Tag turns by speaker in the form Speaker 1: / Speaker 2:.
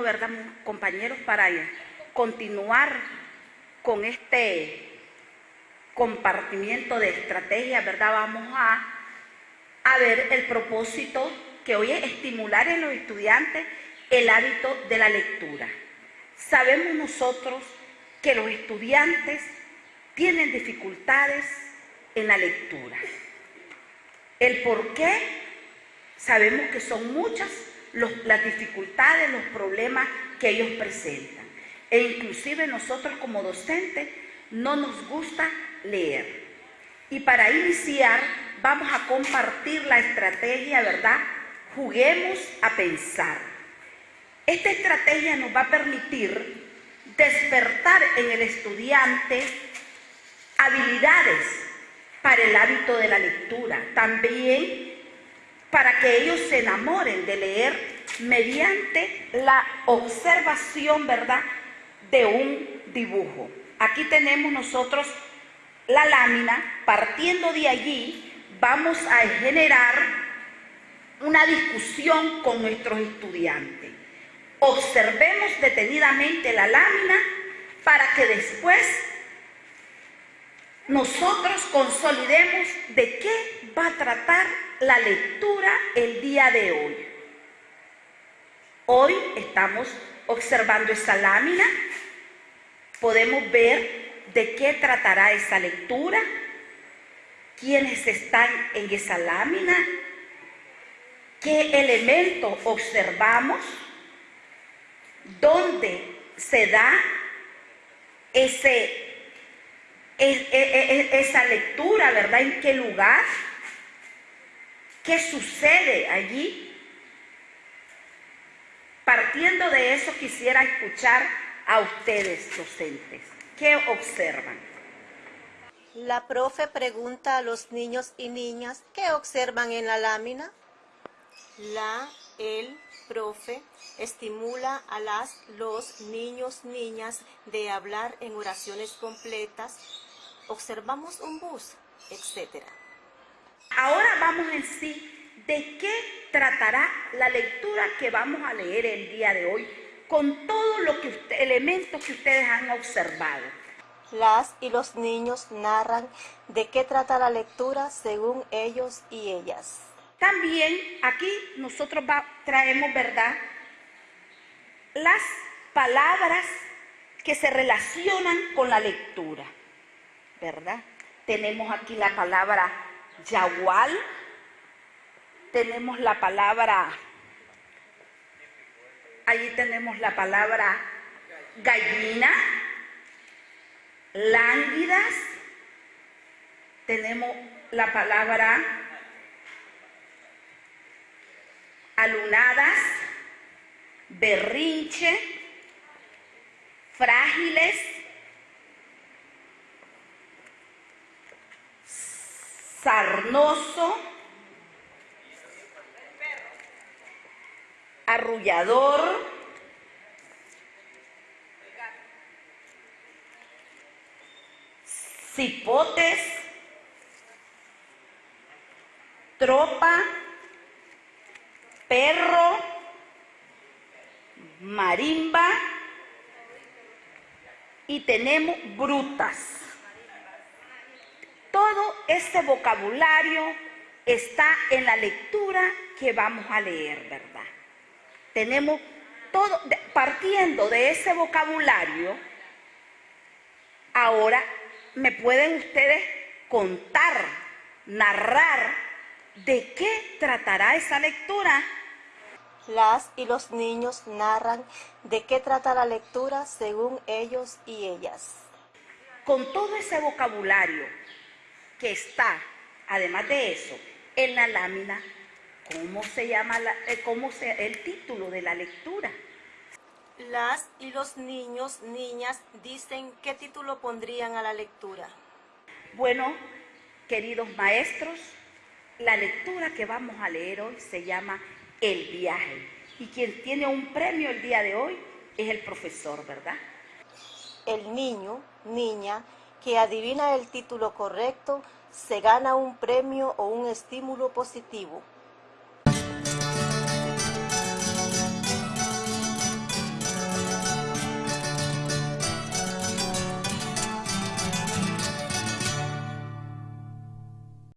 Speaker 1: ¿verdad, compañeros? Para continuar con este compartimiento de estrategias, ¿verdad? Vamos a, a ver el propósito que hoy es estimular en los estudiantes el hábito de la lectura. Sabemos nosotros que los estudiantes tienen dificultades en la lectura. El por qué, sabemos que son muchas las dificultades, los problemas que ellos presentan. E inclusive nosotros como docentes no nos gusta leer. Y para iniciar vamos a compartir la estrategia, ¿verdad? Juguemos a pensar. Esta estrategia nos va a permitir despertar en el estudiante habilidades para el hábito de la lectura. También para que ellos se enamoren de leer mediante la observación, ¿verdad?, de un dibujo. Aquí tenemos nosotros la lámina, partiendo de allí vamos a generar una discusión con nuestros estudiantes. Observemos detenidamente la lámina para que después nosotros consolidemos de qué va a tratar la lectura el día de hoy. Hoy estamos observando esta lámina, podemos ver de qué tratará esa lectura, quiénes están en esa lámina, qué elementos observamos, dónde se da ese esa lectura, ¿verdad? ¿En qué lugar? ¿Qué sucede allí? Partiendo de eso quisiera escuchar a ustedes, docentes. ¿Qué observan?
Speaker 2: La profe pregunta a los niños y niñas qué observan en la lámina. La, el, profe estimula a las, los niños, niñas de hablar en oraciones completas observamos un bus, etc.
Speaker 1: Ahora vamos en sí de qué tratará la lectura que vamos a leer el día de hoy con todos los elementos que ustedes han observado.
Speaker 2: Las y los niños narran de qué trata la lectura según ellos y ellas.
Speaker 1: También aquí nosotros traemos, ¿verdad? Las palabras que se relacionan con la lectura. ¿verdad? Tenemos aquí la palabra yagual, tenemos la palabra, allí tenemos la palabra gallina, lánguidas, tenemos la palabra alunadas, berrinche, frágiles, sarnoso, arrullador, cipotes, tropa, perro, marimba. Y tenemos brutas. Todo este vocabulario está en la lectura que vamos a leer, ¿verdad? Tenemos todo, partiendo de ese vocabulario, ahora me pueden ustedes contar, narrar de qué tratará esa lectura.
Speaker 2: Las y los niños narran de qué trata la lectura según ellos y ellas.
Speaker 1: Con todo ese vocabulario que está, además de eso, en la lámina, ¿cómo se llama eh, cómo se, el título de la lectura?
Speaker 2: Las y los niños, niñas, dicen qué título pondrían a la lectura.
Speaker 1: Bueno, queridos maestros, la lectura que vamos a leer hoy se llama El viaje. Y quien tiene un premio el día de hoy es el profesor, ¿verdad?
Speaker 2: El niño, niña, que adivina el título correcto se gana un premio o un estímulo positivo.